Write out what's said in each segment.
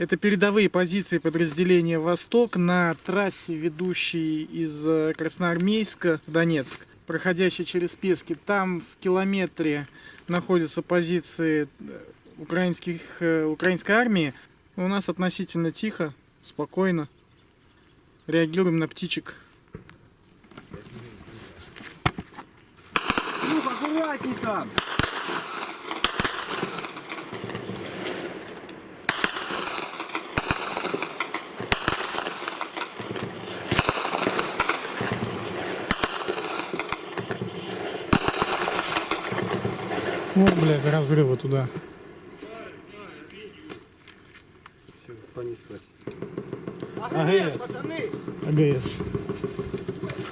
Это передовые позиции подразделения «Восток» на трассе, ведущей из э, Красноармейска в Донецк, проходящей через Пески. Там в километре находятся позиции э, украинских, э, украинской армии. У нас относительно тихо, спокойно. Реагируем на птичек. Ну, аккуратней там. Вот, блядь, разрывы туда. Понеслась. АГС, пацаны. АГС.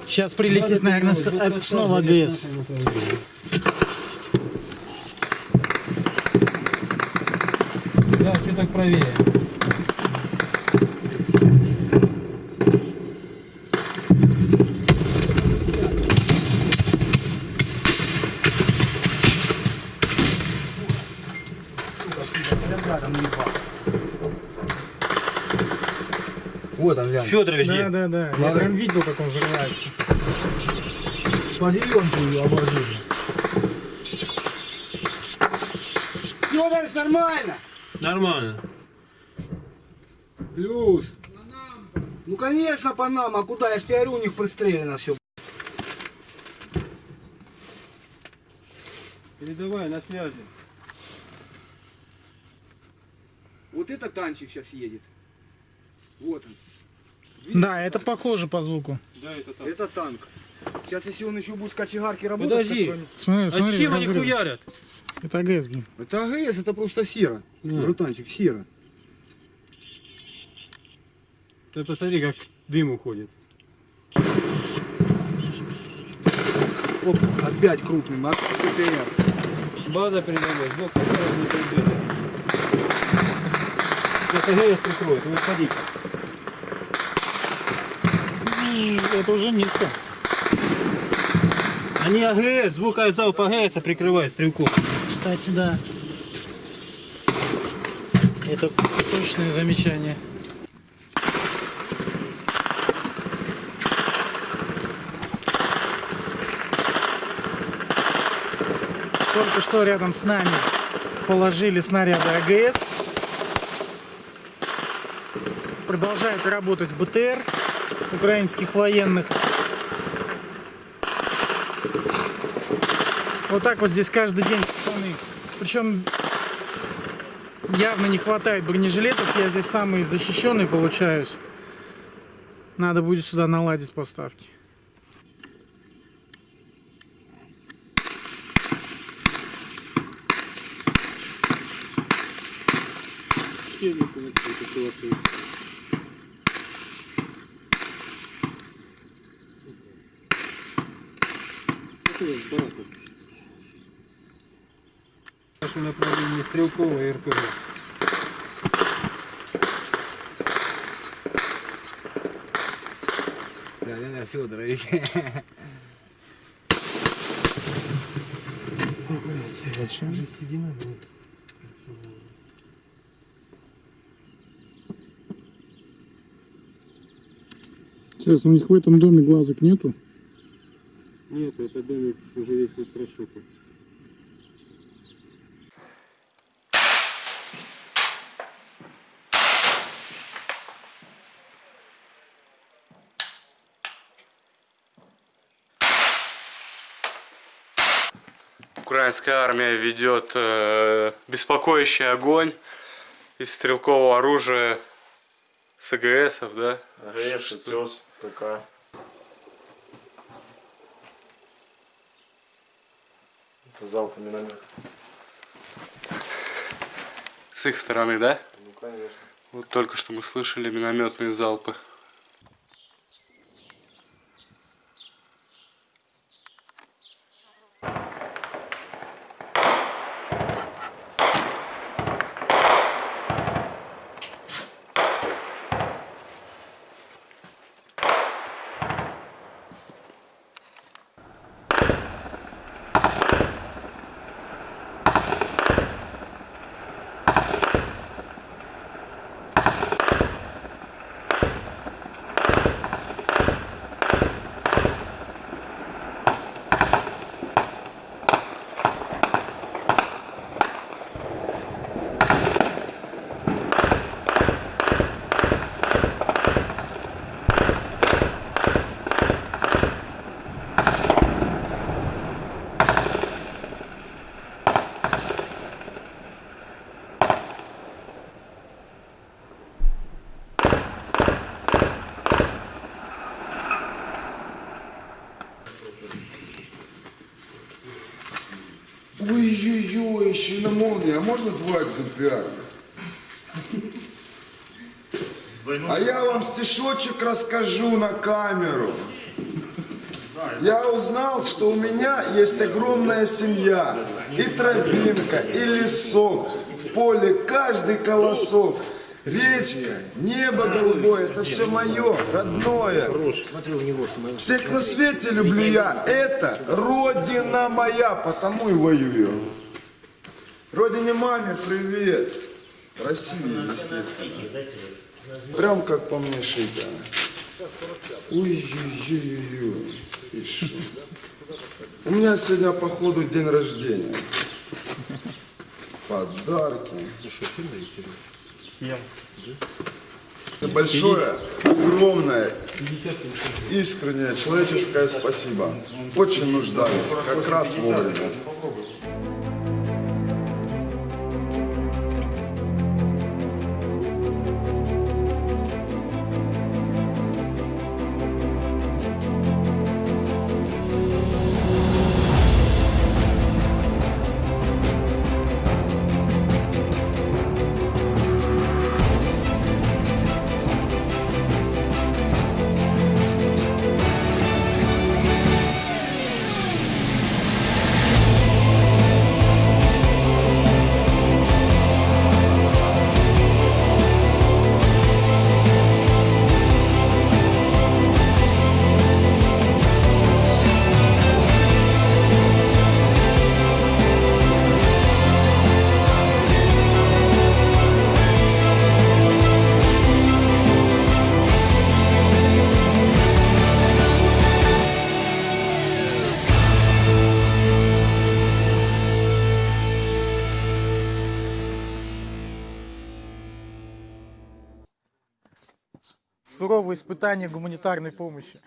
Сейчас прилетит, наверное, э, снова АГС. Да, что так правее? Вот он, глянь. Федорович, Да, да, да. Я прям видел, как он взрывается. По зеленку ее обложили. Федорович, нормально. нормально. Плюс. Ну, конечно, по нам. А куда? Я ж тебе у них пристрелено все. Передавай на связи. Вот это танчик сейчас едет. Вот он. Да, это похоже по звуку. Да, это так. Это танк. Сейчас, если он еще будет с кочегарки работать... Подожди. он- Смотри, А смотри, чем они хуярят? Это АГС, блин. Это АГС, это просто сера. Ну. Братанчик, сера. Ты посмотри, как дым уходит. Оп, опять крупный, от ПТР. База передалась, блок которого не прибили. АГС прикроет, вы ходи Это уже низко. Они АГС, звук залп АГС прикрывает стрелков. Кстати, да. Это точное замечание. Только что рядом с нами положили снаряды АГС. Продолжает работать БТР украинских военных. Вот так вот здесь каждый день, пацаны. Причем явно не хватает бронежилетов. Я здесь самый защищенный получаюсь. Надо будет сюда наладить поставки. Наше направление стрелковое и РПГ. Да, да, Федорович. Зачем? Сейчас у них в этом доме глазок нету. Нет, это домик уже весь вот прошукан. Украинская армия ведет э, беспокоящий огонь из стрелкового оружия с АГСов, да? АГС, пес, ПК. Залп миномет. С их стороны, да? Ну конечно. Вот только что мы слышали минометные залпы. Мужчина молния, а можно два экземпляра? А я вам стишочек расскажу на камеру. Я узнал, что у меня есть огромная семья. И тропинка, и лесок. В поле каждый колосок. Речка, небо голубое, это все мое, родное. Всех на свете люблю я. Это родина моя, потому и воюю. Родине маме привет. России, естественно. Прям как по мне шито. Ой-ой-ой-ой. У меня сегодня, походу, день рождения. Подарки. Это большое, огромное, искреннее человеческое спасибо. Очень нуждались, как раз вовремя. Суровые испытания гуманитарной помощи.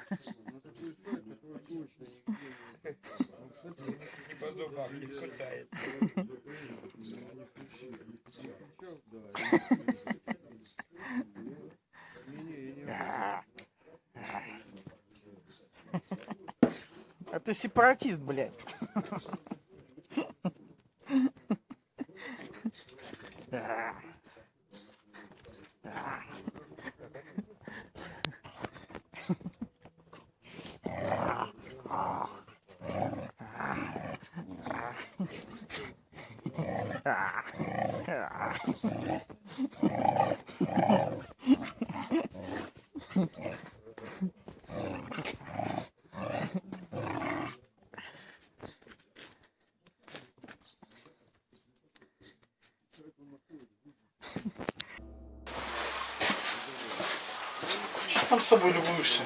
Это сепаратист, блядь. там с собой любуешься?